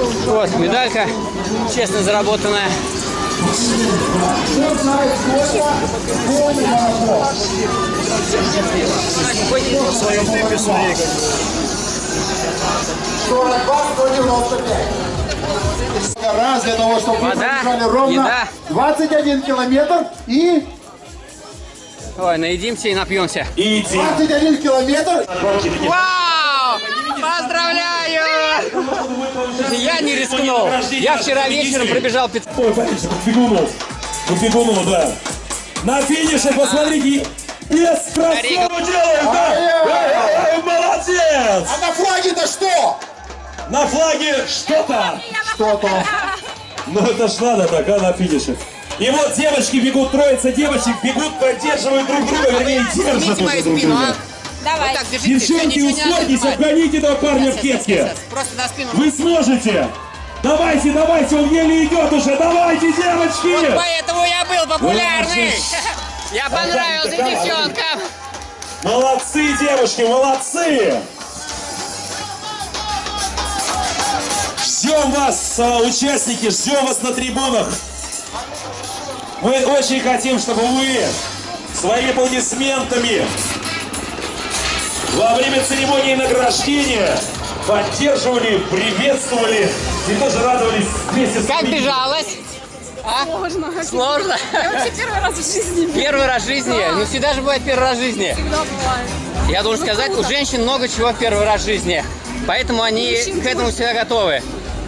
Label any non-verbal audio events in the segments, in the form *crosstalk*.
Вот, медалька, честно заработанная. В своем темпе своей, как бы. 42-195. Раз для того, чтобы вы Вода, пробежали ровно еда. 21 километр и Ой, наедимся и напьемся. И идти. 21 километр. Вау! Поздравляю! Я не рискнул. Я вчера вечером пробежал 500. Ой, смотрите. По бегуну, да. На финише, посмотрите. Без красаву делаем, да? Молодец! А на флаге-то что? На флаге что-то. Что-то. Ну это ж надо так, а, на финише. И вот девочки бегут, троица девочек бегут, поддерживают друг друга, вернее, держат друг спину, а? друга. Давай. Вот так, держите. Девчонки, успокойтесь, поднимать. обгоните этого парня в Сейчас, сейчас, кепке. сейчас. Просто на спину. Вы сможете. Давайте, давайте, он еле идет уже. Давайте, девочки. Поэтому я был популярный. *laughs* Я понравился девчонкам. Молодцы, девушки, молодцы. Ждем вас, а, участники, ждем вас на трибунах. Мы очень хотим, чтобы вы своими аплодисментами во время церемонии награждения поддерживали, приветствовали и тоже радовались вместе с Как нами. бежалась? А? Сложно. Сложно? Я вообще первый раз в жизни Первый раз в жизни. Ну всегда же бывает первый раз в жизни. всегда бывает. Я должен сказать, у женщин много чего в первый раз в жизни. Поэтому они к этому всегда готовы.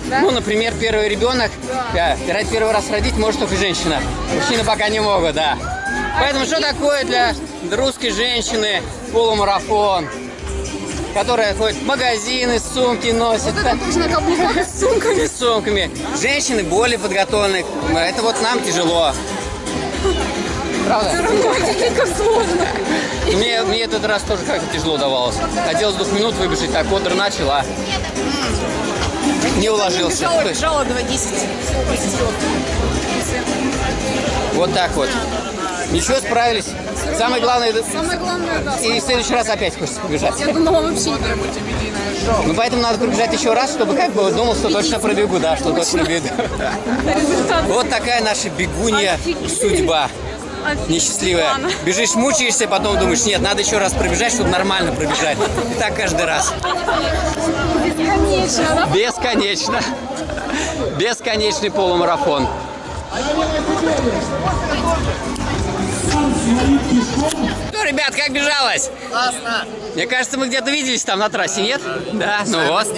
Ну, например, первый ребенок, да, ради первый раз родить может только женщина. Мужчины пока не могут, да. Поэтому что такое для русской женщины полумарафон? Которая ходит в магазины, сумки носит. Вот это тоже на каблуках с сумками. с сумками. Женщины более подготовлены. Это вот нам тяжело. Правда? Это как сложно. Мне, мне этот раз тоже как-то тяжело давалось. Хотелось двух минут выбежать, так Кодр начал, а не уложился. Бежала 2.10. Вот так вот. Ничего, справились. Самое главное, Самое главное, да. и в следующий раз опять хочется побежать. Я думала вообще не. Ну, поэтому надо пробежать еще раз, чтобы как бы думал, что точно пробегу, да, что точно. *laughs* Результат. Вот такая наша бегунья судьба. Несчастливая. Бежишь, мучаешься, потом думаешь, нет, надо еще раз пробежать, чтобы нормально пробежать. И так каждый раз. Конечно, да? Бесконечно. Бесконечный полумарафон. Ну, ребят, как бежалось? Классно. Мне кажется, мы где-то виделись там на трассе, нет? Да, ну вот. *laughs*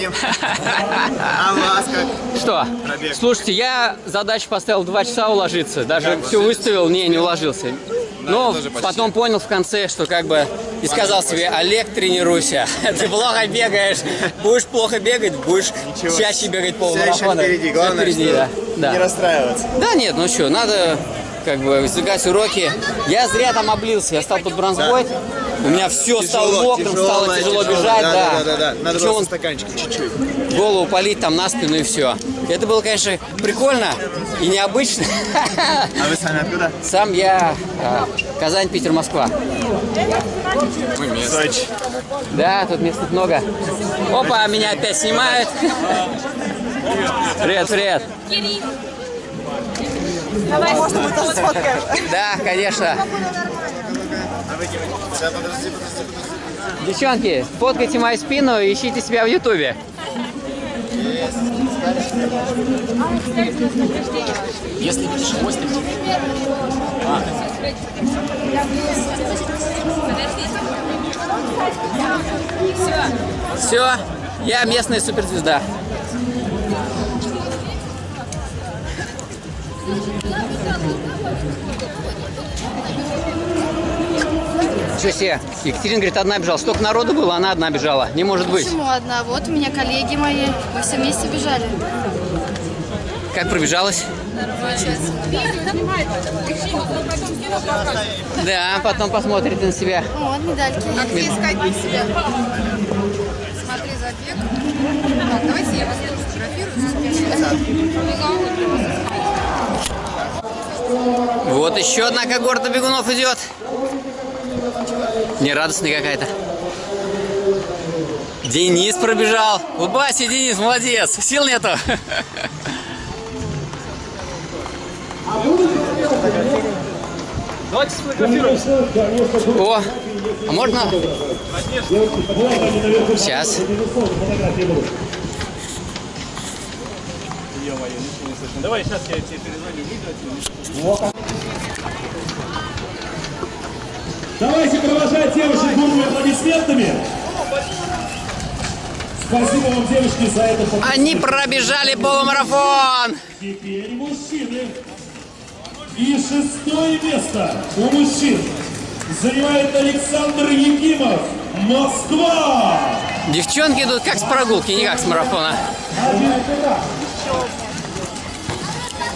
А вас как? Что? Пробег. Слушайте, я задачу поставил 2 часа уложиться. Даже все выставил, не, не уложился. Но тоже почти. потом понял в конце, что как бы и сказал себе, Олег, тренируйся. *laughs* Ты плохо бегаешь. Будешь плохо бегать, будешь Ничего. чаще бегать Все еще полумарафона. впереди. Главное, впереди, да. Да. не расстраиваться. Да нет, ну что, надо как бы извлекать уроки. Я зря там облился, я стал под бронзбой. У меня все стало мокрым, стало тяжело бежать, да. да. Да, да, да. Надо было со стаканчиком чуть-чуть. голову полить там на спину и все. Это было, конечно, прикольно и необычно. А вы сами откуда? Сам я а, Казань, Питер, Москва. Сочи. Да, тут мест много. Опа, меня опять снимают. Привет, привет. Давай, можно мы тоже сфоткаем. Да, конечно. Девчонки, фоткайте мою спину и ищите себя в Ютубе. Если видишь хвостик, Все, я местная суперзвезда. Что себе? Екатерина говорит, одна бежала. Столько народу было, она одна бежала. Не может быть. Почему одна? Вот у меня коллеги мои, мы все вместе бежали. Как пробежалась? Да, потом посмотрите на себя. Вот медальки. А где искать себя? Смотри, забег. Так, давайте я вас сфотографирую. Вот еще одна когорта бегунов идет. Нерадостная какая-то. Денис пробежал. Улыбайся, Денис, молодец. Сил нету. О, а можно? Сейчас. Давай, сейчас я тебе перезвоню. Давайте провожать девушек бурными аплодисментами. Спасибо вам, девушки, за это. Они пробежали полумарафон. Теперь мужчины. И шестое место у мужчин занимает Александр Якимов. Москва! Девчонки идут как с прогулки, не как с марафона.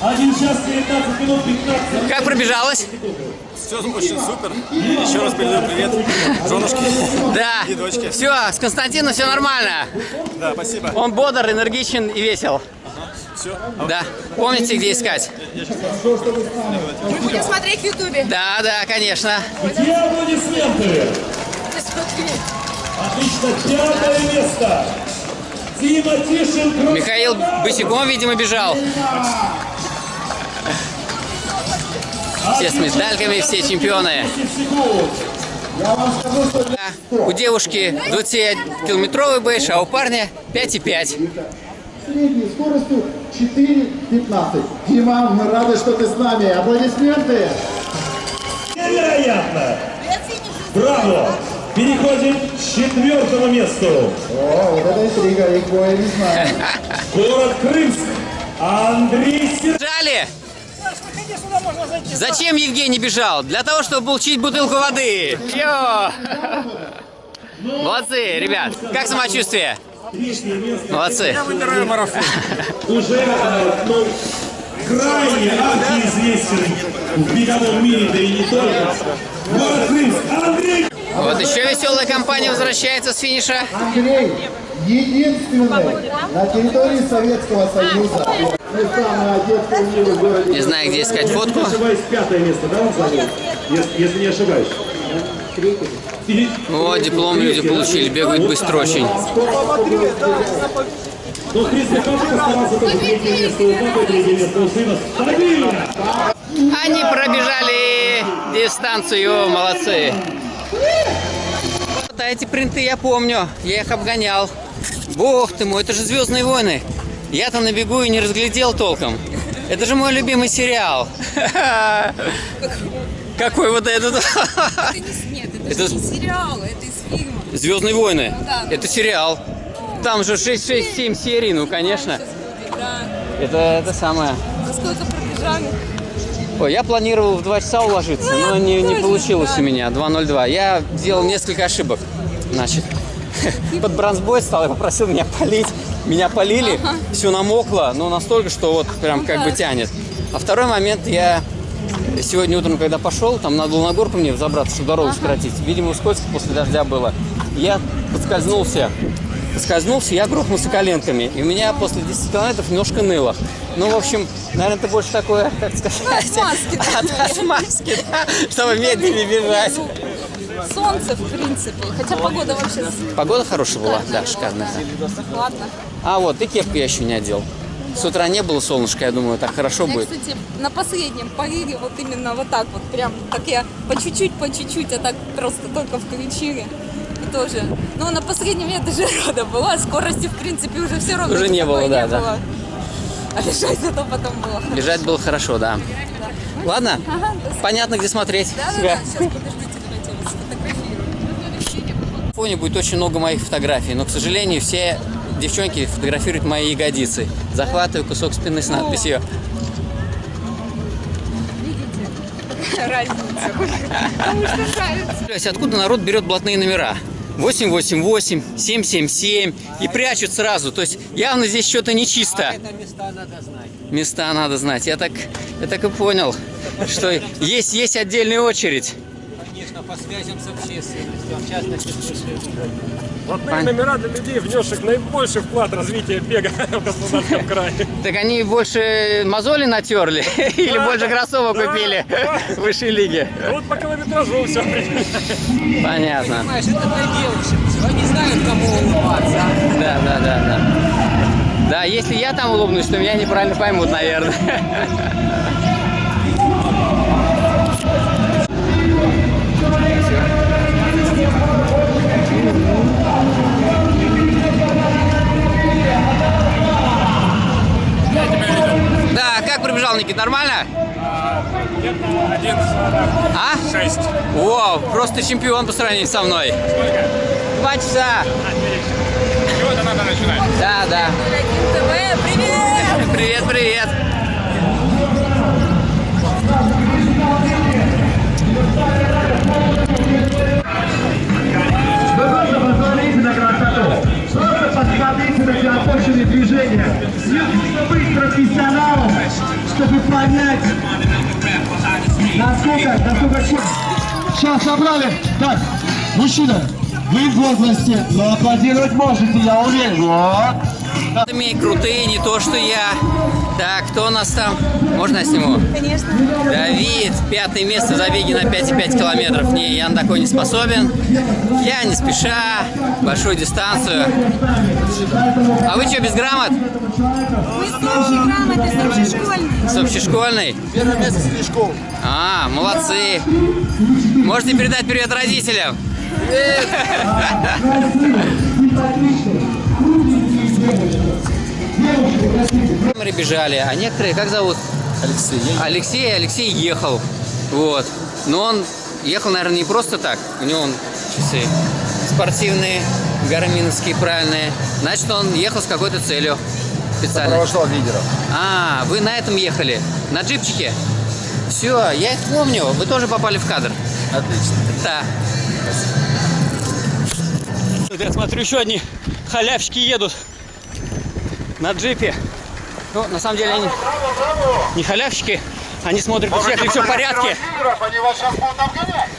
Один, один час 19 минут 15. Как пробежалась? Все очень супер. Еще раз передаю привет женушке Да. и дочке. Все, с Константином все нормально. Да, спасибо. Он бодр, энергичен и весел. Все. Да. Помните, где искать? Будем смотреть в Ютубе. Да, да, конечно. Где аплодисменты? Отлично, пятое место. Дима Тишин. Михаил босиком, видимо, бежал. Все с медальками, все чемпионы. У девушки 20-километровый бэш, а у парня 5,5. средней скоростью 4.15. Дима, мы рады, что ты с нами. Аплодисменты. Невероятно! Браво! Переходим к четвертому месту. О, вот это интрига, их двое не знаю. Город Крымск. Андрей Сергеевич. Бежали? Зачем Евгений бежал? Для того, чтобы получить бутылку воды. Йо! Молодцы, ребят. Как самочувствие? Молодцы. Выбираю марафон. уже э, ну, крайне архиизвестен в беговом мире, да и не только. Город Крымск. Андрей Вот еще веселая компания возвращается с финиша. Андрей, единственный на территории Советского Союза. Миры в городе. Не знаю, где искать фотку. ошибаюсь, пятое место, да, он занял? Если, если не ошибаюсь. Вот, диплом люди получили, бегают быстро очень. Ну, в принципе, каждый постарался тоже третье место у папы, третье место у сына. Стабильно! Они пробежали дистанцию, молодцы. Эти принты я помню, я их обгонял. Бог ты мой, это же «Звездные войны». Я-то на бегу и не разглядел толком. Это же мой любимый сериал. *laughs* Какой вот этот? Это не, нет, это, Это- же не сериал, это из фильма. «Звездные войны». да. Это сериал. Там же 6-6-7 серий, ну конечно. Будет, да. Это, это самое. За сколько пробежали? Ой, я планировал в 2 часа уложиться, но не, не тоже, получилось да. у меня. 2.02. Я сделал несколько ошибок. Значит, *laughs* под бронзбой стал, я попросил меня полить. Меня полили, все намокло, но настолько, что вот прям как бы тянет. А второй момент, я сегодня утром, когда пошел, там надо было на горку мне взобраться, чтобы дорогу сократить. Видимо, скользко после дождя было. Я подскользнулся. Поскользнулся, я грохнулся коленками. И у меня после 10 километров немножко ныло. Ну, в общем, наверное, это больше такое, как сказать... Отмазки, *laughs* да, От отмазки, да, *laughs* чтобы медленнее бежать. Солнце, в принципе. Хотя погода вообще Погода хорошая была? Да, шикарная. да. ладно. А вот, и кепку я еще не одел. С утра не было солнышка, я думаю, так хорошо Я, будет. кстати, на последнем парире вот именно вот так вот прям, так я по чуть-чуть, по чуть-чуть, а так просто только включили. И тоже. Но на последнем я даже *laughs* рада была, скорости в принципе уже все равно Уже не было, да, не да. было. А бежать зато потом было. хорошо. Бежать было хорошо, да. Ладно? Ага, да, Понятно, где смотреть. да, да, себя. сейчас подождите, давайте я вас сфотографирую. В фоне будет очень много моих фотографий, но, к сожалению, все девчонки фотографируют мои ягодицы. Захватываю кусок спины с надписью. *laughs* Разница. Потому что нравится. Блядь, Откуда народ берет блатные номера? 888, 777 и прячут сразу. То есть явно здесь что-то нечисто. места надо знать. Места надо знать. Я так, я так и понял, что есть, есть отдельная очередь. По связям с общественностью, а в частности с Родные номера для людей, внесших наибольший вклад в развитие бега *laughs* в Краснодарском *laughs* крае. Так они больше мозоли натерли *laughs* или больше кроссовок купили в высшей лиге? Вот по километражу все. Понятно. Понимаешь, это для девушек. Они знают, кому улыбаться. Да, да, да, да. Да, если я там улыбнусь, то меня неправильно поймут, наверное. Прибежал, Никит, нормально? Один, А? шесть. О, просто чемпион по сравнению со мной. Два часа. Чего-то надо начинать. Да, да. ТВ, привет! Привет, привет. Понять, насколько, насколько... Сейчас собрали. Так, мужчина, вы в возрасте, но аплодировать можете, я уверен. Вот. Крутые, не то, что я. Так, кто у нас там? Можно я сниму? Конечно. Давид, пятое место в забеге на 5,5 километров. Не, я на такой не способен. Я не спеша, большую дистанцию. А вы что, без грамот? Мы с общей грамотой, с общешкольной. С общешкольной? Первое место среди школ. А, молодцы. Можете передать привет родителям? Мы бежали, а некоторые, как зовут? Алексей, Алексей, Алексей ехал. Вот. Но он ехал, наверное, не просто так. У него он часы спортивные, гарминовские, правильные. Значит, он ехал с какой-то целью специально. сопровождал лидеров. А, вы на этом ехали? На джипчике? Все, я это помню. Вы тоже попали в кадр. Отлично. Да. Вот я смотрю, еще одни халявщики едут на джипе. Ну, на самом деле они не халявщики, они смотрят, у всех ли все в порядке. Они вас сейчас будут обгонять.